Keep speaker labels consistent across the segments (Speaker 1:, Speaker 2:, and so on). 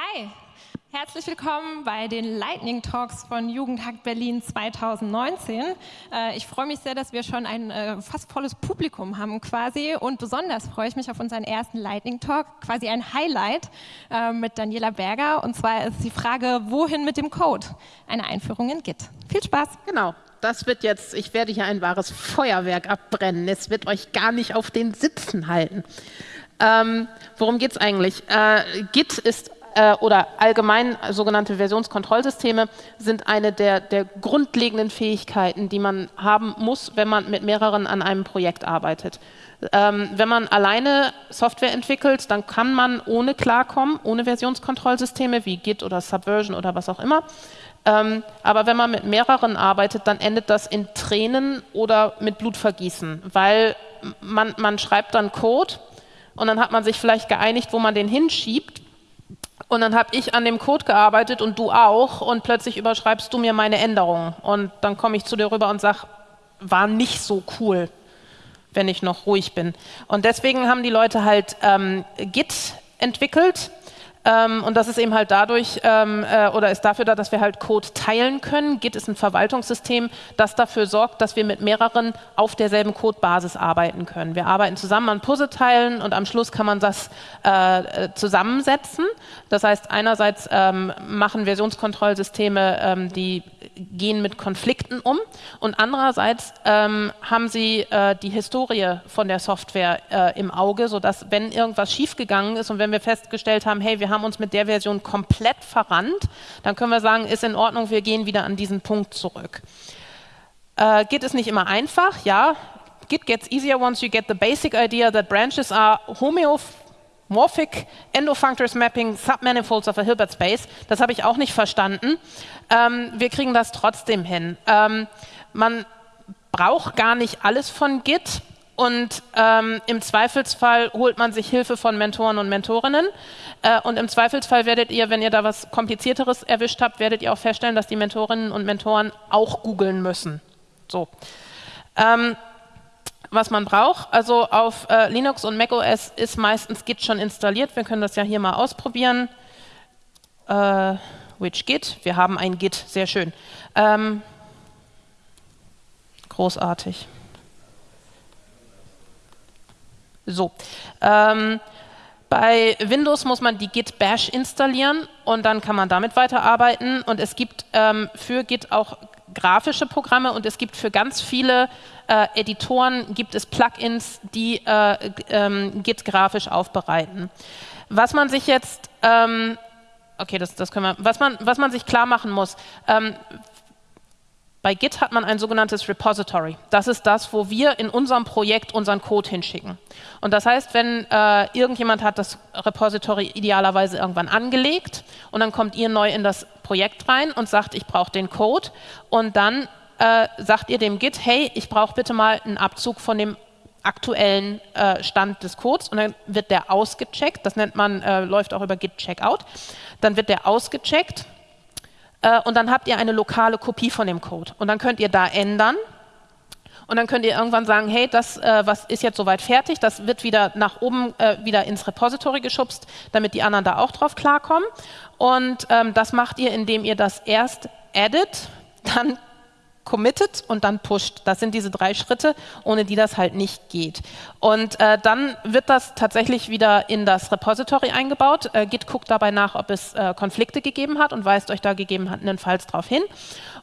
Speaker 1: Hi, herzlich willkommen bei den Lightning Talks von Jugendhack Berlin 2019. Äh, ich freue mich sehr, dass wir schon ein äh, fast volles Publikum haben quasi und besonders freue ich mich auf unseren ersten Lightning Talk, quasi ein Highlight äh, mit Daniela Berger und zwar ist die Frage, wohin mit dem Code? Eine Einführung in Git. Viel Spaß!
Speaker 2: Genau. Das wird jetzt, ich werde hier ein wahres Feuerwerk abbrennen. Es wird euch gar nicht auf den Sitzen halten. Ähm, worum geht es eigentlich? Äh, Git ist äh, oder allgemein sogenannte Versionskontrollsysteme sind eine der, der grundlegenden Fähigkeiten, die man haben muss, wenn man mit mehreren an einem Projekt arbeitet. Ähm, wenn man alleine Software entwickelt, dann kann man ohne klarkommen, ohne Versionskontrollsysteme wie Git oder Subversion oder was auch immer. Ähm, aber wenn man mit mehreren arbeitet, dann endet das in Tränen oder mit Blutvergießen, weil man, man schreibt dann Code und dann hat man sich vielleicht geeinigt, wo man den hinschiebt und dann habe ich an dem Code gearbeitet und du auch und plötzlich überschreibst du mir meine Änderungen. Und dann komme ich zu dir rüber und sage, war nicht so cool, wenn ich noch ruhig bin. Und deswegen haben die Leute halt ähm, Git entwickelt, ähm, und das ist eben halt dadurch ähm, äh, oder ist dafür da, dass wir halt Code teilen können. Git ist ein Verwaltungssystem, das dafür sorgt, dass wir mit mehreren auf derselben Codebasis arbeiten können. Wir arbeiten zusammen an Puzzleteilen und am Schluss kann man das äh, äh zusammensetzen. Das heißt, einerseits ähm, machen Versionskontrollsysteme, ähm, die gehen mit Konflikten um und andererseits ähm, haben sie äh, die Historie von der Software äh, im Auge, sodass wenn irgendwas schiefgegangen ist und wenn wir festgestellt haben, hey, wir haben uns mit der Version komplett verrannt, dann können wir sagen, ist in Ordnung, wir gehen wieder an diesen Punkt zurück. Äh, Git ist nicht immer einfach, ja. Git gets easier once you get the basic idea that branches are homeomorphic endofunctors mapping submanifolds of a Hilbert space. Das habe ich auch nicht verstanden. Ähm, wir kriegen das trotzdem hin. Ähm, man braucht gar nicht alles von Git und ähm, im Zweifelsfall holt man sich Hilfe von Mentoren und Mentorinnen. Äh, und im Zweifelsfall werdet ihr, wenn ihr da was Komplizierteres erwischt habt, werdet ihr auch feststellen, dass die Mentorinnen und Mentoren auch googeln müssen. So. Ähm, was man braucht, also auf äh, Linux und macOS ist meistens Git schon installiert. Wir können das ja hier mal ausprobieren. Äh, which Git? Wir haben ein Git, sehr schön. Ähm, großartig. So. Ähm, bei Windows muss man die Git Bash installieren und dann kann man damit weiterarbeiten. Und es gibt ähm, für Git auch grafische Programme und es gibt für ganz viele äh, Editoren gibt es Plugins, die äh, ähm, Git grafisch aufbereiten. Was man sich jetzt ähm, okay, das, das können wir, was man, was man sich klar machen muss, ähm, bei Git hat man ein sogenanntes Repository. Das ist das, wo wir in unserem Projekt unseren Code hinschicken. Und das heißt, wenn äh, irgendjemand hat das Repository idealerweise irgendwann angelegt und dann kommt ihr neu in das Projekt rein und sagt, ich brauche den Code und dann äh, sagt ihr dem Git, hey, ich brauche bitte mal einen Abzug von dem aktuellen äh, Stand des Codes und dann wird der ausgecheckt. Das nennt man, äh, läuft auch über Git Checkout. Dann wird der ausgecheckt äh, und dann habt ihr eine lokale Kopie von dem Code. Und dann könnt ihr da ändern und dann könnt ihr irgendwann sagen, hey, das äh, was ist jetzt soweit fertig, das wird wieder nach oben äh, wieder ins Repository geschubst, damit die anderen da auch drauf klarkommen. Und ähm, das macht ihr, indem ihr das erst edit, dann committed und dann pusht. Das sind diese drei Schritte, ohne die das halt nicht geht. Und äh, dann wird das tatsächlich wieder in das Repository eingebaut. Äh, Git guckt dabei nach, ob es äh, Konflikte gegeben hat und weist euch da gegebenenfalls darauf hin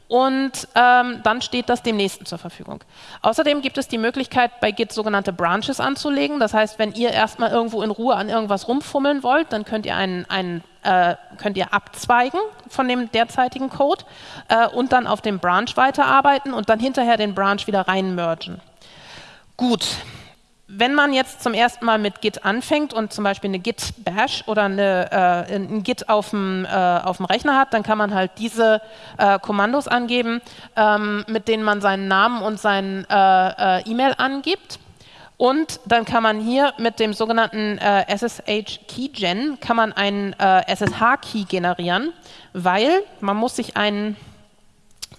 Speaker 2: und ähm, dann steht das dem nächsten zur Verfügung. Außerdem gibt es die Möglichkeit, bei Git sogenannte Branches anzulegen. Das heißt, wenn ihr erstmal irgendwo in Ruhe an irgendwas rumfummeln wollt, dann könnt ihr, einen, einen, äh, könnt ihr abzweigen von dem derzeitigen Code äh, und dann auf dem Branch weiterarbeiten und dann hinterher den Branch wieder reinmergen. Gut, wenn man jetzt zum ersten Mal mit Git anfängt und zum Beispiel eine Git Bash oder eine, äh, ein Git auf dem, äh, auf dem Rechner hat, dann kann man halt diese äh, Kommandos angeben, ähm, mit denen man seinen Namen und sein äh, äh, E-Mail angibt. Und dann kann man hier mit dem sogenannten äh, SSH Keygen kann man einen SSH Key generieren, weil man muss sich einen,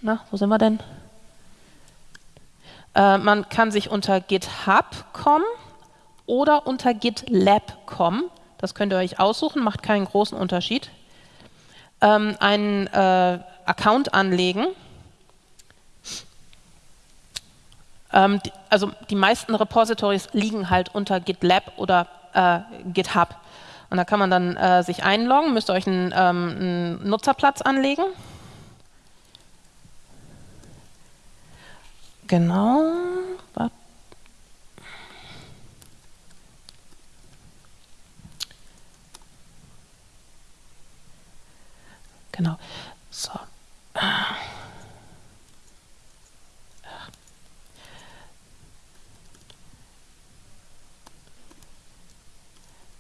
Speaker 2: na, wo sind wir denn? Äh, man kann sich unter GitHub.com oder unter GitLab.com, das könnt ihr euch aussuchen, macht keinen großen Unterschied, ähm, einen äh, Account anlegen. Ähm, die, also die meisten Repositories liegen halt unter GitLab oder äh, GitHub. Und da kann man dann äh, sich einloggen, müsst ihr euch einen, ähm, einen Nutzerplatz anlegen. Genau. Genau. So.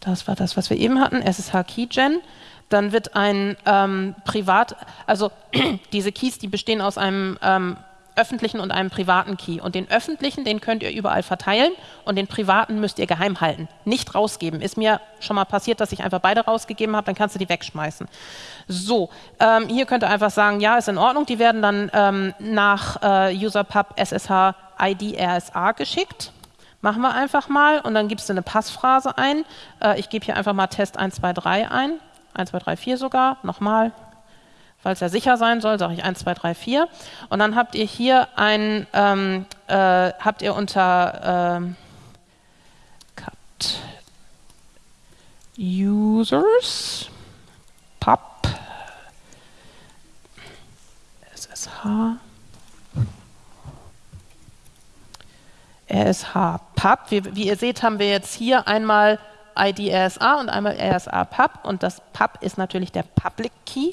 Speaker 2: Das war das, was wir eben hatten, SSH Keygen. Dann wird ein ähm, Privat, also diese Keys, die bestehen aus einem ähm, öffentlichen und einem privaten Key. Und den öffentlichen, den könnt ihr überall verteilen und den privaten müsst ihr geheim halten. Nicht rausgeben. Ist mir schon mal passiert, dass ich einfach beide rausgegeben habe, dann kannst du die wegschmeißen. So, ähm, hier könnt ihr einfach sagen, ja, ist in Ordnung. Die werden dann ähm, nach äh, UserPub SSH ID RSA geschickt. Machen wir einfach mal und dann gibst du eine Passphrase ein. Äh, ich gebe hier einfach mal Test 123 ein. 1, 2, 3, 4 sogar. Nochmal. Falls er sicher sein soll, sage ich 1, 2, 3, 4. Und dann habt ihr hier ein, ähm, äh, habt ihr unter ähm, cut users pub ssh RSH Pub. Wie, wie, ihr seht, haben wir jetzt hier einmal ID RSA und einmal RSA Pub und das Pub ist natürlich der Public Key.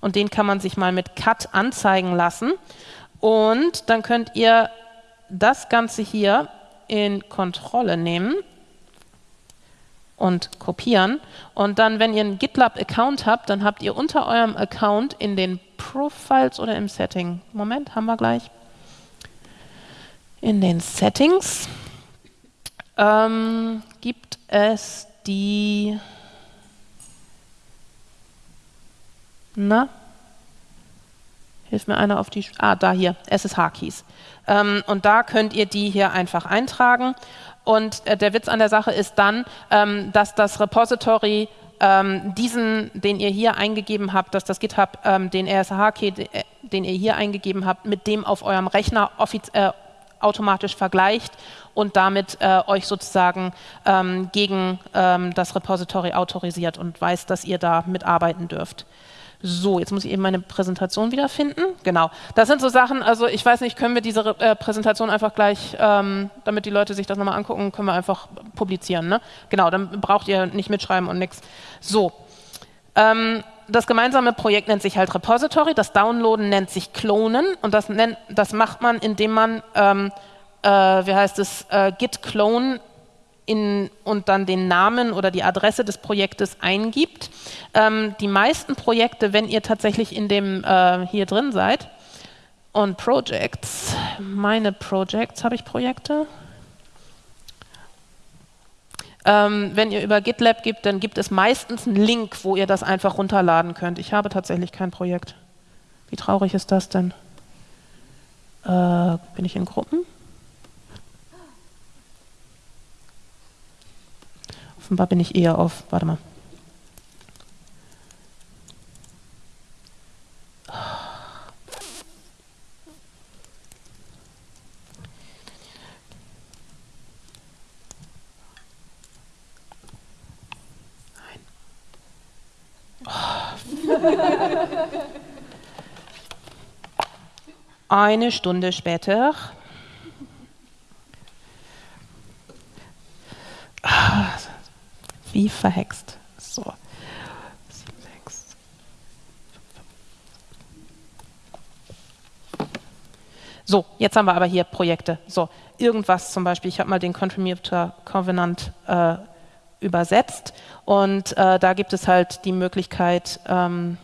Speaker 2: Und den kann man sich mal mit Cut anzeigen lassen. Und dann könnt ihr das Ganze hier in Kontrolle nehmen und kopieren. Und dann, wenn ihr einen GitLab-Account habt, dann habt ihr unter eurem Account in den Profiles oder im Setting, Moment, haben wir gleich, in den Settings ähm, gibt es die, na, hilft mir einer auf die, ah, da hier, SSH-Keys. Ähm, und da könnt ihr die hier einfach eintragen. Und äh, der Witz an der Sache ist dann, ähm, dass das Repository ähm, diesen, den ihr hier eingegeben habt, dass das GitHub ähm, den RSH-Key, äh, den ihr hier eingegeben habt, mit dem auf eurem Rechner äh, automatisch vergleicht und damit äh, euch sozusagen ähm, gegen ähm, das Repository autorisiert und weiß, dass ihr da mitarbeiten dürft. So, jetzt muss ich eben meine Präsentation wiederfinden. Genau, das sind so Sachen, also ich weiß nicht, können wir diese äh, Präsentation einfach gleich, ähm, damit die Leute sich das nochmal angucken, können wir einfach publizieren. Ne? Genau, dann braucht ihr nicht mitschreiben und nichts. So, ähm, das gemeinsame Projekt nennt sich halt Repository, das Downloaden nennt sich Klonen und das, nennt, das macht man, indem man, ähm, äh, wie heißt es, äh, git clone in, und dann den Namen oder die Adresse des Projektes eingibt. Ähm, die meisten Projekte, wenn ihr tatsächlich in dem äh, hier drin seid, und Projects, meine Projects, habe ich Projekte? Ähm, wenn ihr über GitLab gibt, dann gibt es meistens einen Link, wo ihr das einfach runterladen könnt. Ich habe tatsächlich kein Projekt. Wie traurig ist das denn? Äh, bin ich in Gruppen? Offenbar bin ich eher auf, warte mal. Eine Stunde später. Wie verhext. So. So, jetzt haben wir aber hier Projekte. So, irgendwas zum Beispiel, ich habe mal den Contributor Covenant äh, übersetzt. Und äh, da gibt es halt die Möglichkeit, ähm,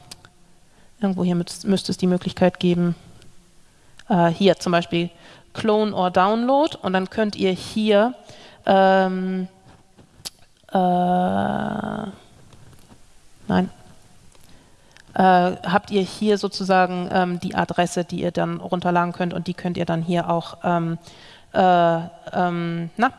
Speaker 2: irgendwo hier müsste es die Möglichkeit geben, äh, hier zum Beispiel Clone or Download. Und dann könnt ihr hier ähm, äh, nein, äh, habt ihr hier sozusagen ähm, die Adresse, die ihr dann runterladen könnt und die könnt ihr dann hier auch ähm, äh, ähm, na,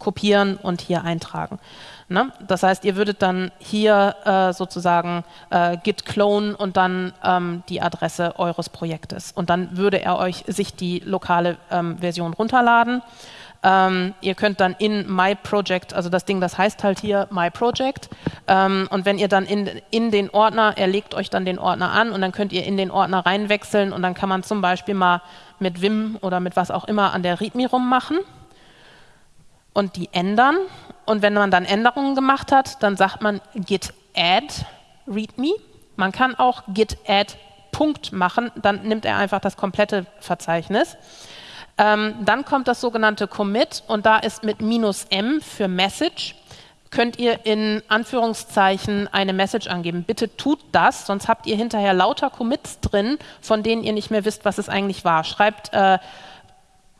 Speaker 2: kopieren und hier eintragen. Ne? Das heißt, ihr würdet dann hier äh, sozusagen äh, git clone und dann ähm, die Adresse eures Projektes. Und dann würde er euch sich die lokale ähm, Version runterladen. Ähm, ihr könnt dann in My Project, also das Ding, das heißt halt hier My Project. Ähm, und wenn ihr dann in, in den Ordner, er legt euch dann den Ordner an und dann könnt ihr in den Ordner reinwechseln und dann kann man zum Beispiel mal mit Vim oder mit was auch immer an der README rummachen und die ändern. Und wenn man dann Änderungen gemacht hat, dann sagt man git add readme. Man kann auch git add Punkt machen, dann nimmt er einfach das komplette Verzeichnis. Ähm, dann kommt das sogenannte Commit und da ist mit minus m für Message könnt ihr in Anführungszeichen eine Message angeben. Bitte tut das, sonst habt ihr hinterher lauter Commits drin, von denen ihr nicht mehr wisst, was es eigentlich war. Schreibt äh,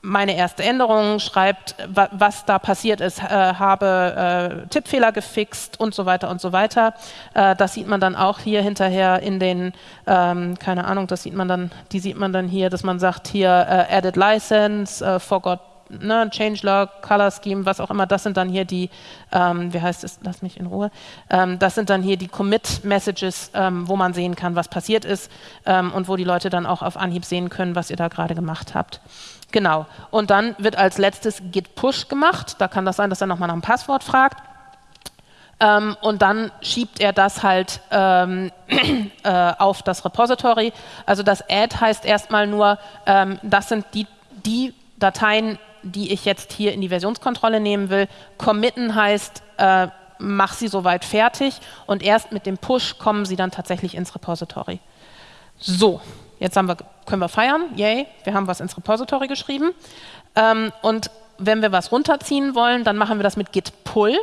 Speaker 2: meine erste Änderung, schreibt, was da passiert ist, äh, habe äh, Tippfehler gefixt und so weiter und so weiter. Äh, das sieht man dann auch hier hinterher in den, ähm, keine Ahnung, das sieht man dann, die sieht man dann hier, dass man sagt hier äh, Added License, äh, forgot ne, Changelog, Color Scheme, was auch immer, das sind dann hier die, ähm, wie heißt es, lass mich in Ruhe, ähm, das sind dann hier die Commit-Messages, ähm, wo man sehen kann, was passiert ist ähm, und wo die Leute dann auch auf Anhieb sehen können, was ihr da gerade gemacht habt. Genau. Und dann wird als letztes Git Push gemacht. Da kann das sein, dass er nochmal nach einem Passwort fragt. Ähm, und dann schiebt er das halt ähm, äh, auf das Repository. Also das Add heißt erstmal nur, ähm, das sind die, die Dateien, die ich jetzt hier in die Versionskontrolle nehmen will. Committen heißt, äh, mach sie soweit fertig und erst mit dem Push kommen sie dann tatsächlich ins Repository. So, Jetzt wir, können wir feiern, yay, wir haben was ins Repository geschrieben. Ähm, und wenn wir was runterziehen wollen, dann machen wir das mit git pull.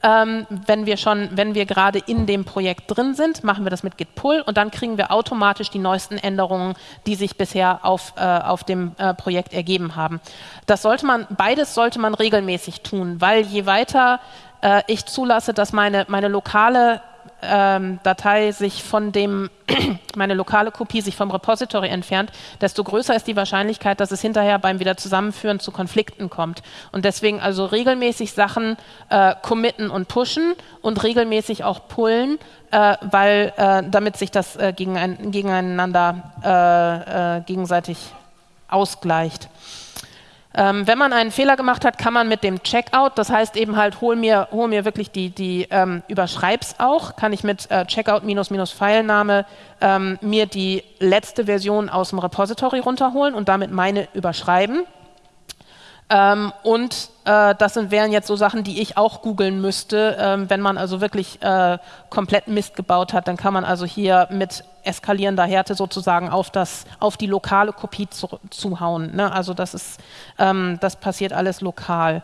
Speaker 2: Ähm, wenn wir schon, wenn wir gerade in dem Projekt drin sind, machen wir das mit git pull und dann kriegen wir automatisch die neuesten Änderungen, die sich bisher auf, äh, auf dem äh, Projekt ergeben haben. Das sollte man, beides sollte man regelmäßig tun, weil je weiter äh, ich zulasse, dass meine, meine lokale ähm, Datei sich von dem, meine lokale Kopie sich vom Repository entfernt, desto größer ist die Wahrscheinlichkeit, dass es hinterher beim Wiederzusammenführen zu Konflikten kommt. Und deswegen also regelmäßig Sachen äh, committen und pushen und regelmäßig auch pullen, äh, weil äh, damit sich das äh, gegen ein, gegeneinander äh, äh, gegenseitig ausgleicht. Ähm, wenn man einen Fehler gemacht hat, kann man mit dem Checkout, das heißt eben halt, hol mir, hol mir wirklich die, die ähm, überschreib's auch, kann ich mit äh, Checkout minus minus Filename ähm, mir die letzte Version aus dem Repository runterholen und damit meine überschreiben. Ähm, und äh, das sind, wären jetzt so Sachen, die ich auch googeln müsste. Ähm, wenn man also wirklich äh, komplett Mist gebaut hat, dann kann man also hier mit eskalierender Härte sozusagen auf, das, auf die lokale Kopie zu, zuhauen. Ne? Also das, ist, ähm, das passiert alles lokal.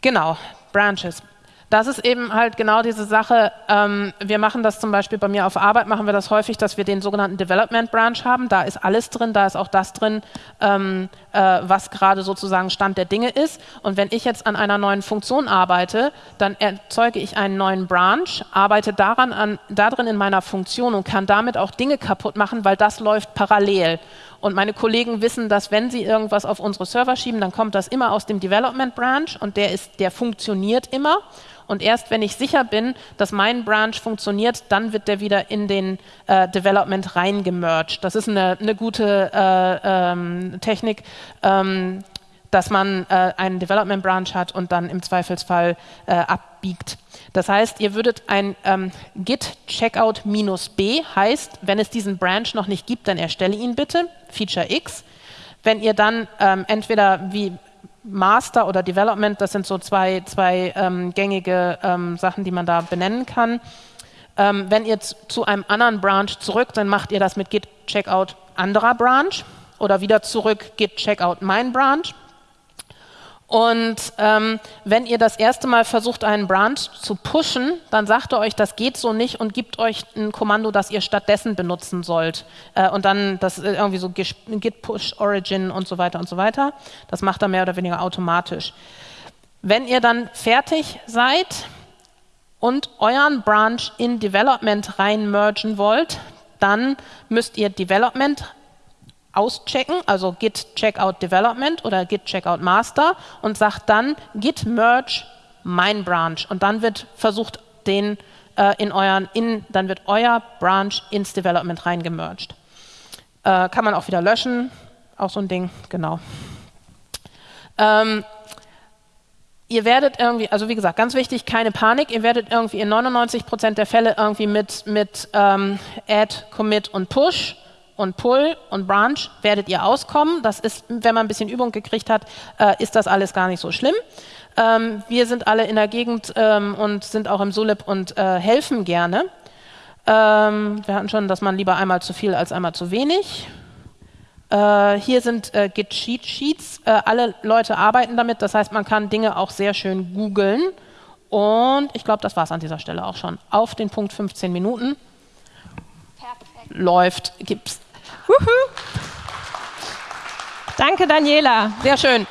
Speaker 2: Genau, Branches das ist eben halt genau diese Sache. Ähm, wir machen das zum Beispiel bei mir auf Arbeit, machen wir das häufig, dass wir den sogenannten Development Branch haben. Da ist alles drin, da ist auch das drin, ähm, äh, was gerade sozusagen Stand der Dinge ist. Und wenn ich jetzt an einer neuen Funktion arbeite, dann erzeuge ich einen neuen Branch, arbeite daran an, darin in meiner Funktion und kann damit auch Dinge kaputt machen, weil das läuft parallel. Und meine Kollegen wissen, dass wenn sie irgendwas auf unsere Server schieben, dann kommt das immer aus dem Development Branch und der, ist, der funktioniert immer. Und erst wenn ich sicher bin, dass mein Branch funktioniert, dann wird der wieder in den äh, Development reingemerged. Das ist eine, eine gute äh, ähm, Technik, ähm, dass man äh, einen Development Branch hat und dann im Zweifelsfall äh, abbiegt. Das heißt, ihr würdet ein ähm, git checkout b heißt, wenn es diesen Branch noch nicht gibt, dann erstelle ihn bitte, Feature X. Wenn ihr dann ähm, entweder wie Master oder Development, das sind so zwei, zwei ähm, gängige ähm, Sachen, die man da benennen kann. Ähm, wenn ihr zu einem anderen Branch zurück, dann macht ihr das mit git checkout anderer Branch oder wieder zurück git checkout mein Branch. Und ähm, wenn ihr das erste Mal versucht, einen Branch zu pushen, dann sagt er euch, das geht so nicht und gibt euch ein Kommando, das ihr stattdessen benutzen sollt. Äh, und dann das irgendwie so git push origin und so weiter und so weiter. Das macht er mehr oder weniger automatisch. Wenn ihr dann fertig seid und euren Branch in Development rein mergen wollt, dann müsst ihr Development auschecken, also git checkout development oder git checkout master und sagt dann git merge mein Branch und dann wird versucht, den äh, in euren, in, dann wird euer Branch ins Development reingemerged. Äh, kann man auch wieder löschen, auch so ein Ding, genau. Ähm, ihr werdet irgendwie, also wie gesagt, ganz wichtig, keine Panik, ihr werdet irgendwie in 99% der Fälle irgendwie mit, mit ähm, Add, Commit und Push und Pull und Branch werdet ihr auskommen. Das ist, wenn man ein bisschen Übung gekriegt hat, äh, ist das alles gar nicht so schlimm. Ähm, wir sind alle in der Gegend ähm, und sind auch im Sulip und äh, helfen gerne. Ähm, wir hatten schon, dass man lieber einmal zu viel als einmal zu wenig. Äh, hier sind äh, Git Sheet Sheets. Äh, alle Leute arbeiten damit, das heißt, man kann Dinge auch sehr schön googeln. Und ich glaube, das war es an dieser Stelle auch schon. Auf den Punkt 15 Minuten. Perfekt. Läuft, gibt's.
Speaker 1: Danke, Daniela.
Speaker 2: Sehr schön.